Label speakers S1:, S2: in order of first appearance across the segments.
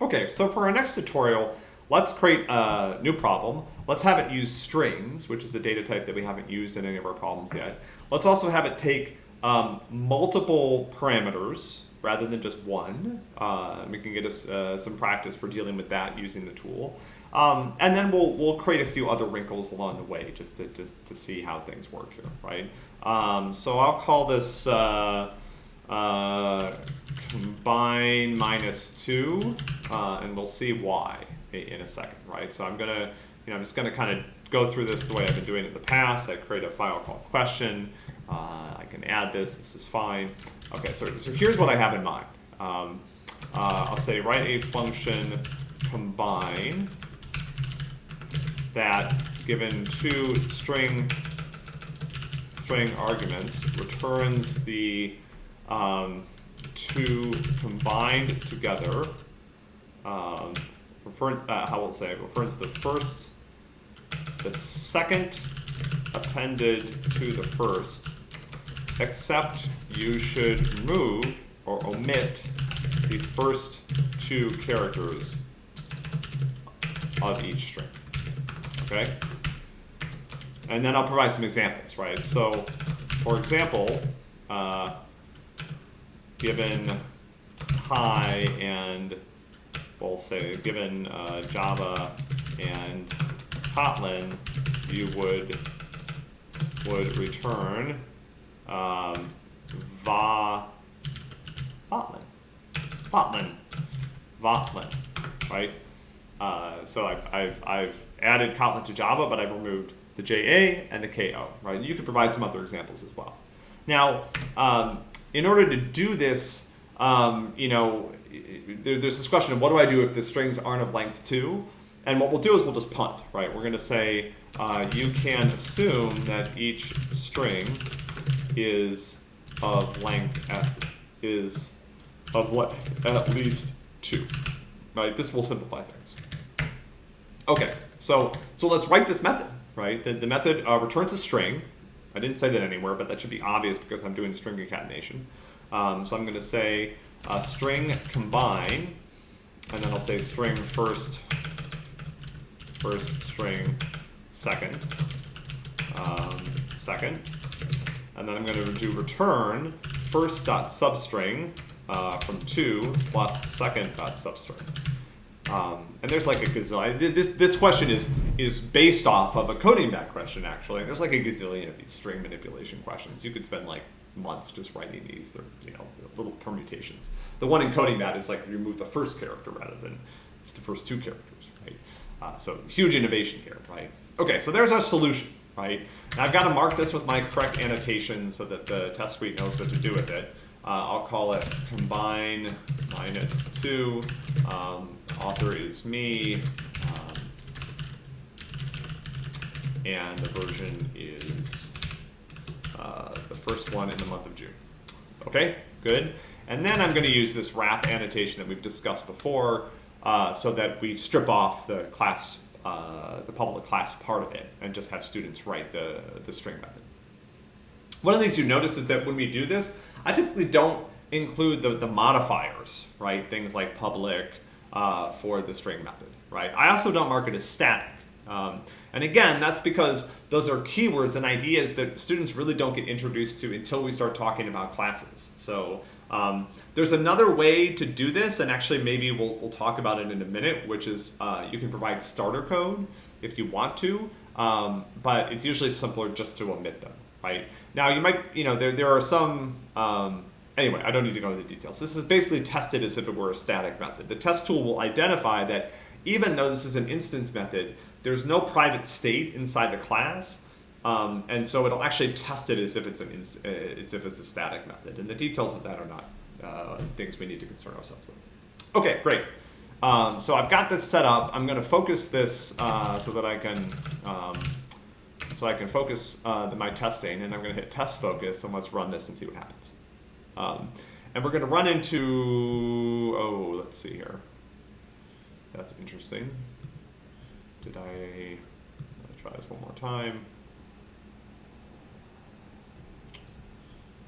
S1: Okay, so for our next tutorial, let's create a new problem. Let's have it use strings, which is a data type that we haven't used in any of our problems yet. Let's also have it take um, multiple parameters rather than just one. Uh, we can get us uh, some practice for dealing with that using the tool. Um, and then we'll, we'll create a few other wrinkles along the way just to, just to see how things work here, right? Um, so I'll call this uh, uh, combine minus two, uh, and we'll see why in a second, right? So I'm gonna, you know, I'm just gonna kind of go through this the way I've been doing it in the past. I create a file called question. Uh, I can add this, this is fine. Okay, so, so here's what I have in mind. Um, uh, I'll say write a function combine that given two string string arguments returns the um, two combined together, um, reference, uh, how will say, reference the first, the second appended to the first, except you should remove or omit the first two characters of each string, okay? And then I'll provide some examples, right? So, for example, uh, given hi and we'll say given uh, Java and Kotlin, you would would return um, va Kotlin, Kotlin, Kotlin, right? Uh, so I've, I've, I've added Kotlin to Java, but I've removed the JA and the KO, right? You could provide some other examples as well. Now, um, in order to do this, um, you know, there, there's this question of what do I do if the strings aren't of length 2? And what we'll do is we'll just punt, right? We're going to say uh, you can assume that each string is of length f is of what at least 2, right? This will simplify things. Okay, so so let's write this method, right? The, the method uh, returns a string, I didn't say that anywhere, but that should be obvious because I'm doing string concatenation. Um, so I'm going to say uh, string combine, and then I'll say string first, first string second, um, second, and then I'm going to do return first dot substring uh, from two plus second dot substring. Um, and there's like a gazillion. This this question is is based off of a CodingBat question actually. There's like a gazillion of these string manipulation questions. You could spend like months just writing these. They're you know little permutations. The one in CodingBat is like remove the first character rather than the first two characters, right? Uh, so huge innovation here, right? Okay, so there's our solution, right? Now I've got to mark this with my correct annotation so that the test suite knows what to do with it. Uh, I'll call it combine minus two. Um, author is me. Um, and the version is uh, the first one in the month of June. Okay, good. And then I'm going to use this wrap annotation that we've discussed before uh, so that we strip off the class, uh, the public class part of it and just have students write the, the string method. One of the things you notice is that when we do this, I typically don't include the, the modifiers, right? Things like public uh, for the string method, right? I also don't mark it as static. Um, and again, that's because those are keywords and ideas that students really don't get introduced to until we start talking about classes. So um, there's another way to do this, and actually maybe we'll, we'll talk about it in a minute, which is uh, you can provide starter code if you want to, um, but it's usually simpler just to omit them, right? Now you might, you know, there, there are some, um, anyway, I don't need to go into the details. This is basically tested as if it were a static method. The test tool will identify that even though this is an instance method, there's no private state inside the class, um, and so it'll actually test it as if it's an uh, as if it's a static method. And the details of that are not uh, things we need to concern ourselves with. Okay, great. Um, so I've got this set up. I'm going to focus this uh, so that I can um, so I can focus uh, the, my testing, and I'm going to hit test focus, and let's run this and see what happens. Um, and we're going to run into oh, let's see here. That's interesting. Did I, try this one more time?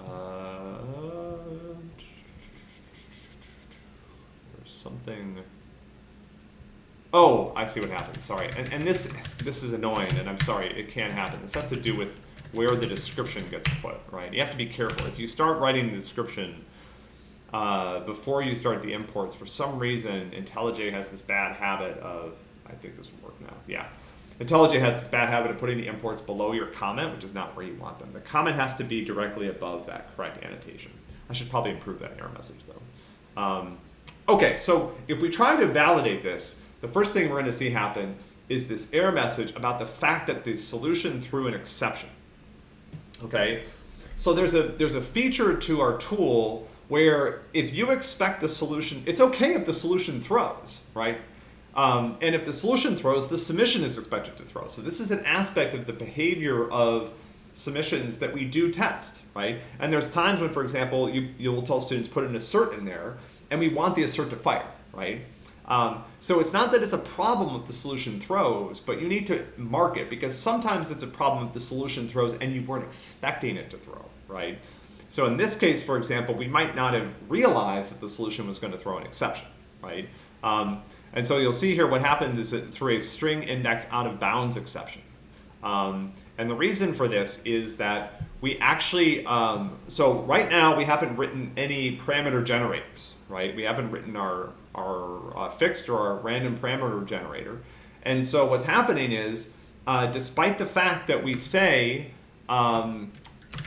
S1: Uh, there's something Oh, I see what happened. Sorry. And, and this this is annoying, and I'm sorry. It can happen. This has to do with where the description gets put, right? You have to be careful. If you start writing the description uh, before you start the imports, for some reason, IntelliJ has this bad habit of, I think this will work now, yeah. IntelliJ has this bad habit of putting the imports below your comment, which is not where you want them. The comment has to be directly above that correct annotation. I should probably improve that error message though. Um, okay, so if we try to validate this, the first thing we're going to see happen is this error message about the fact that the solution threw an exception. Okay, so there's a there's a feature to our tool where if you expect the solution, it's okay if the solution throws, right? Um, and if the solution throws, the submission is expected to throw. So this is an aspect of the behavior of submissions that we do test, right? And there's times when, for example, you, you will tell students put an assert in there, and we want the assert to fire, right? Um, so it's not that it's a problem if the solution throws, but you need to mark it because sometimes it's a problem if the solution throws and you weren't expecting it to throw, right? So in this case, for example, we might not have realized that the solution was going to throw an exception, right? Um, and so you'll see here what happened is threw a string index out of bounds exception. Um, and the reason for this is that we actually, um, so right now we haven't written any parameter generators, right? We haven't written our, our uh, fixed or our random parameter generator. And so what's happening is, uh, despite the fact that we say um,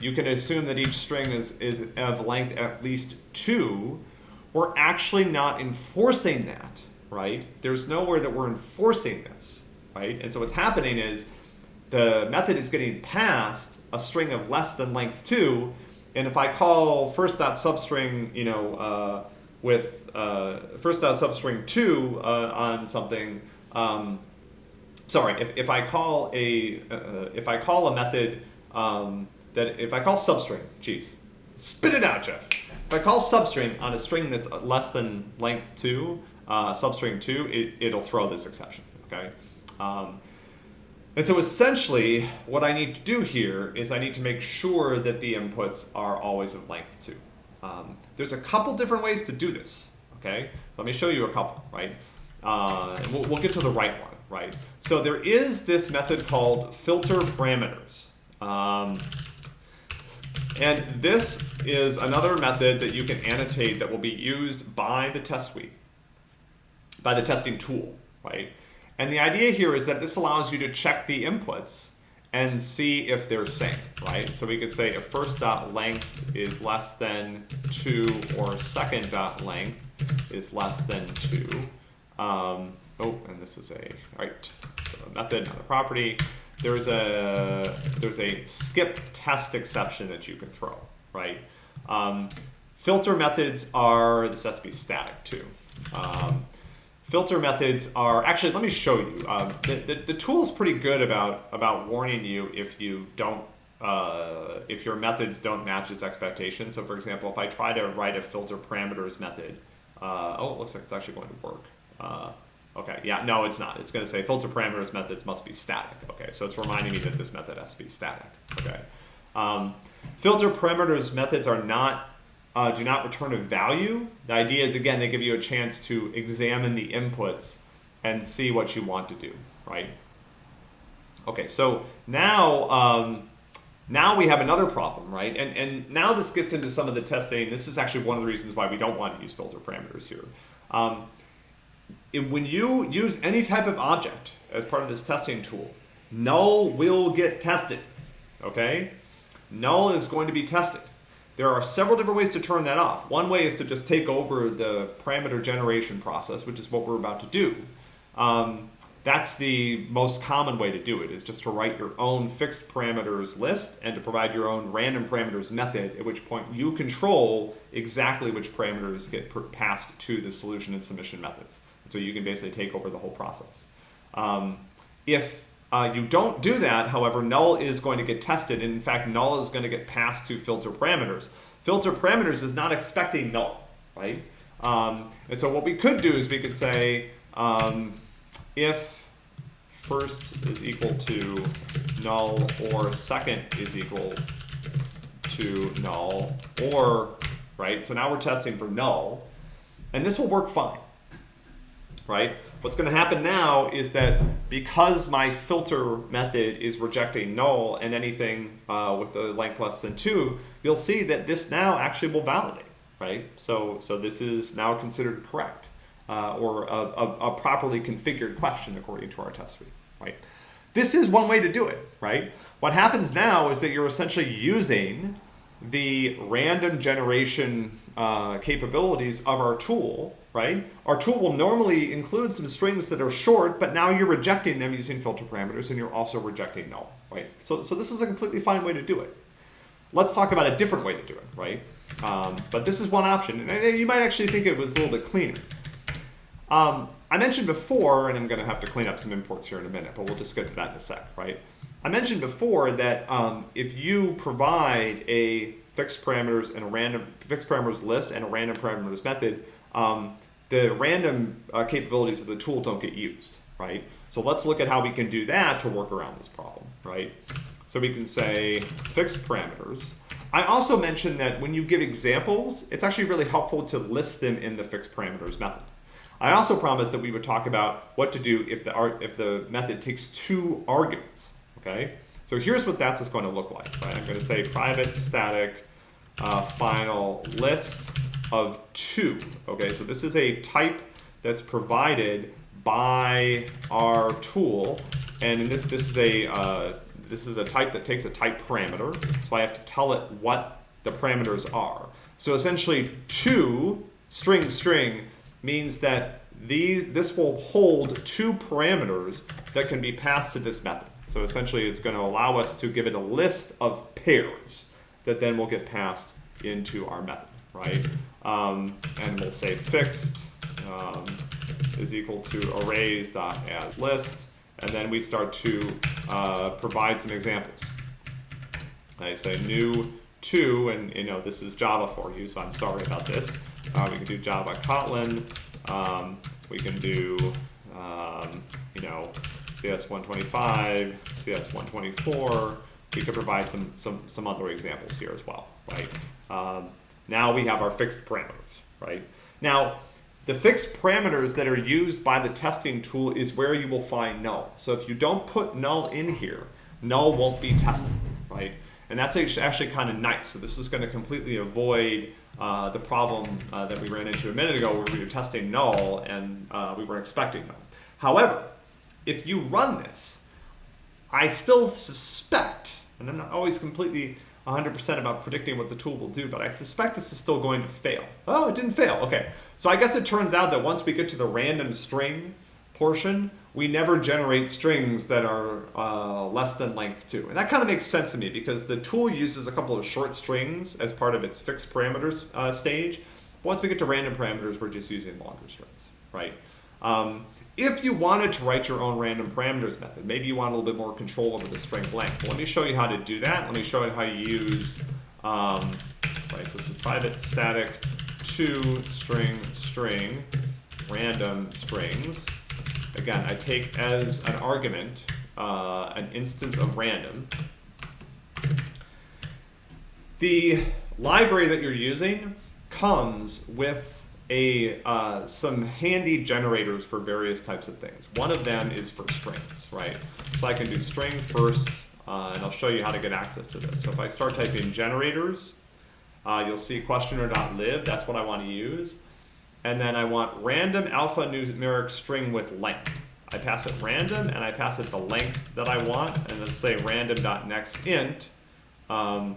S1: you can assume that each string is, is of length at least two, we're actually not enforcing that, right? There's nowhere that we're enforcing this, right? And so what's happening is the method is getting passed a string of less than length two, and if I call first dot substring, you know, uh, with uh, first dot substring two uh, on something, um, sorry, if, if I call a uh, if I call a method um, that if I call substring, geez, spit it out, Jeff. If I call substring on a string that's less than length two, uh, substring two, it, it'll throw this exception, okay? Um, and so essentially, what I need to do here is I need to make sure that the inputs are always of length two. Um, there's a couple different ways to do this, okay? So let me show you a couple, right? Uh, we'll, we'll get to the right one, right? So there is this method called filter parameters. Um, and this is another method that you can annotate that will be used by the test suite, by the testing tool, right? And the idea here is that this allows you to check the inputs and see if they're same, right? So we could say if first dot length is less than two or second dot length is less than two. Um, oh, and this is a, right, so a method, not a property there's a there's a skip test exception that you can throw, right? Um, filter methods are this has to be static too. Um, filter methods are actually let me show you. Um, the, the, the tool is pretty good about about warning you if you don't uh, if your methods don't match its expectations. So for example, if I try to write a filter parameters method, uh, oh, it looks like it's actually going to work. Uh, Okay, yeah, no, it's not. It's going to say filter parameters methods must be static. Okay, so it's reminding me that this method has to be static. Okay, um, filter parameters methods are not uh, do not return a value. The idea is again they give you a chance to examine the inputs and see what you want to do. Right. Okay, so now um, now we have another problem, right? And and now this gets into some of the testing. This is actually one of the reasons why we don't want to use filter parameters here. Um, when you use any type of object as part of this testing tool, null will get tested, okay? Null is going to be tested. There are several different ways to turn that off. One way is to just take over the parameter generation process, which is what we're about to do. Um, that's the most common way to do it, is just to write your own fixed parameters list and to provide your own random parameters method, at which point you control exactly which parameters get passed to the solution and submission methods. So you can basically take over the whole process. Um, if uh, you don't do that, however, null is going to get tested. And in fact, null is going to get passed to filter parameters. Filter parameters is not expecting null, right? Um, and so what we could do is we could say um, if first is equal to null or second is equal to null or, right? So now we're testing for null. And this will work fine right? What's going to happen now is that because my filter method is rejecting null and anything uh, with a length less than 2, you'll see that this now actually will validate, right? So, so this is now considered correct uh, or a, a, a properly configured question according to our test suite, right? This is one way to do it, right? What happens now is that you're essentially using the random generation uh, capabilities of our tool, right? Our tool will normally include some strings that are short, but now you're rejecting them using filter parameters and you're also rejecting null, right? So, so this is a completely fine way to do it. Let's talk about a different way to do it, right? Um, but this is one option, and you might actually think it was a little bit cleaner. Um, I mentioned before, and I'm going to have to clean up some imports here in a minute, but we'll just get to that in a sec, right? I mentioned before that um, if you provide a fixed parameters and a random fixed parameters list and a random parameters method, um, the random uh, capabilities of the tool don't get used, right? So let's look at how we can do that to work around this problem, right? So we can say fixed parameters. I also mentioned that when you give examples, it's actually really helpful to list them in the fixed parameters method. I also promised that we would talk about what to do if the, if the method takes two arguments, okay? So here's what that's going to look like, right? I'm going to say private static uh, final list of two, okay? So this is a type that's provided by our tool, and this, this is a uh, this is a type that takes a type parameter, so I have to tell it what the parameters are. So essentially, two string string means that these this will hold two parameters that can be passed to this method. So essentially it's going to allow us to give it a list of pairs that then will get passed into our method, right? Um, and we'll say fixed um, is equal to arrays dot as list, and then we start to uh, provide some examples. I say new two, and you know this is Java for you, so I'm sorry about this. Uh, we can do Java Kotlin. Um, we can do um, you know CS125, CS124. We could provide some, some, some other examples here as well, right? Um, now we have our fixed parameters, right? Now, the fixed parameters that are used by the testing tool is where you will find null. So if you don't put null in here, null won't be tested, right? And that's actually kind of nice. So this is going to completely avoid uh, the problem uh, that we ran into a minute ago where we were testing null and uh, we were expecting null. However, if you run this, I still suspect, and I'm not always completely 100% about predicting what the tool will do, but I suspect this is still going to fail. Oh, it didn't fail. Okay. So I guess it turns out that once we get to the random string portion, we never generate strings that are uh, less than length 2. And that kind of makes sense to me because the tool uses a couple of short strings as part of its fixed parameters uh, stage. Once we get to random parameters, we're just using longer strings, right? Um, if you wanted to write your own random parameters method, maybe you want a little bit more control over the string length. Well, let me show you how to do that. Let me show you how you use, um, right, so this is private static to string string random strings. Again, I take as an argument uh, an instance of random. The library that you're using comes with a uh, some handy generators for various types of things. One of them is for strings, right? So I can do string first, uh, and I'll show you how to get access to this. So if I start typing generators, uh, you'll see questioner.lib, that's what I want to use. And then I want random alphanumeric string with length. I pass it random, and I pass it the length that I want, and let's say random.nextInt. Um,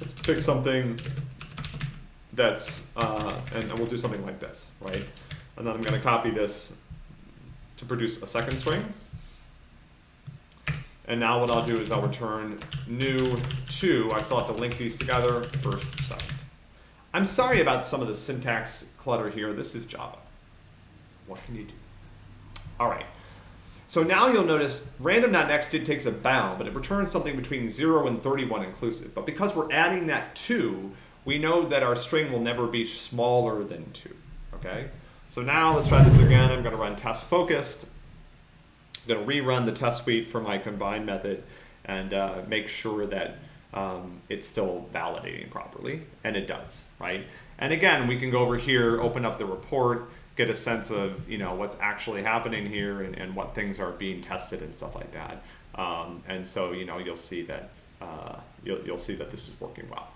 S1: let's pick something that's, uh, and, and we'll do something like this, right? And then I'm going to copy this to produce a second string. And now what I'll do is I'll return new 2. I still have to link these together, first, second. I'm sorry about some of the syntax clutter here. This is Java. What can you do? All right. So now you'll notice random.nextInt takes a bound, but it returns something between 0 and 31 inclusive. But because we're adding that 2, we know that our string will never be smaller than 2. Okay? So now let's try this again. I'm going to run test focused. I'm going to rerun the test suite for my combine method and uh, make sure that um, it's still validating properly. And it does, right? And again, we can go over here, open up the report, get a sense of you know what's actually happening here and, and what things are being tested and stuff like that. Um, and so you know you'll see that uh, you'll, you'll see that this is working well.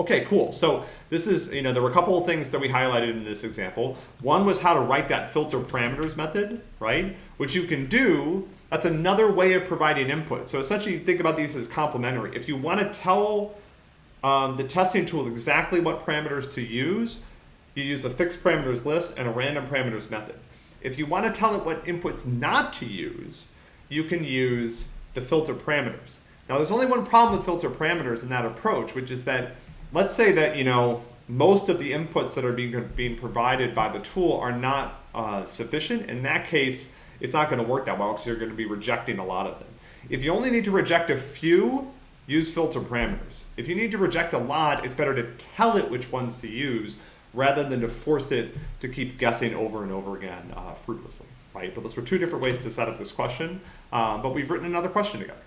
S1: Okay, cool. So this is, you know, there were a couple of things that we highlighted in this example. One was how to write that filter parameters method, right? Which you can do, that's another way of providing input. So essentially you think about these as complementary. If you want to tell um, the testing tool exactly what parameters to use, you use a fixed parameters list and a random parameters method. If you want to tell it what inputs not to use, you can use the filter parameters. Now there's only one problem with filter parameters in that approach, which is that let's say that you know most of the inputs that are being, being provided by the tool are not uh, sufficient. In that case, it's not going to work that well because you're going to be rejecting a lot of them. If you only need to reject a few, use filter parameters. If you need to reject a lot, it's better to tell it which ones to use rather than to force it to keep guessing over and over again uh, fruitlessly, right? But those were two different ways to set up this question, um, but we've written another question together.